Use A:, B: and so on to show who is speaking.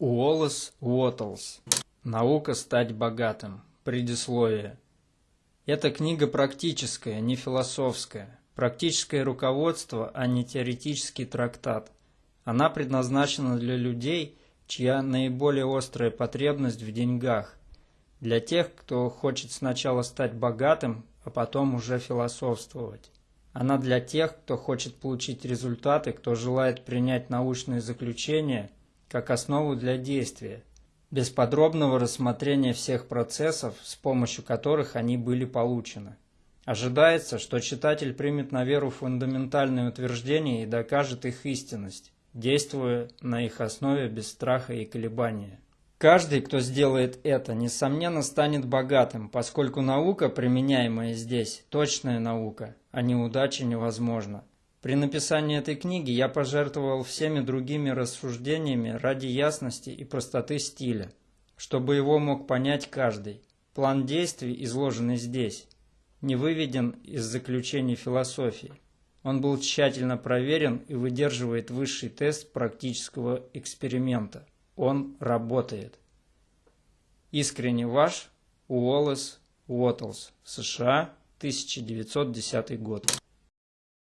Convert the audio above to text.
A: Уоллес Уоттлс. Наука стать богатым. Предисловие. Эта книга практическая, не философская. Практическое руководство, а не теоретический трактат. Она предназначена для людей, чья наиболее острая потребность в деньгах. Для тех, кто хочет сначала стать богатым, а потом уже философствовать. Она для тех, кто хочет получить результаты, кто желает принять научные заключения – как основу для действия, без подробного рассмотрения всех процессов, с помощью которых они были получены. Ожидается, что читатель примет на веру фундаментальные утверждения и докажет их истинность, действуя на их основе без страха и колебания. Каждый, кто сделает это, несомненно станет богатым, поскольку наука, применяемая здесь, точная наука, а неудача невозможна. При написании этой книги я пожертвовал всеми другими рассуждениями ради ясности и простоты стиля, чтобы его мог понять каждый. План действий, изложенный здесь, не выведен из заключений философии. Он был тщательно проверен и выдерживает высший тест практического эксперимента. Он работает. Искренне ваш Уоллес Уоттлс, США, 1910 год.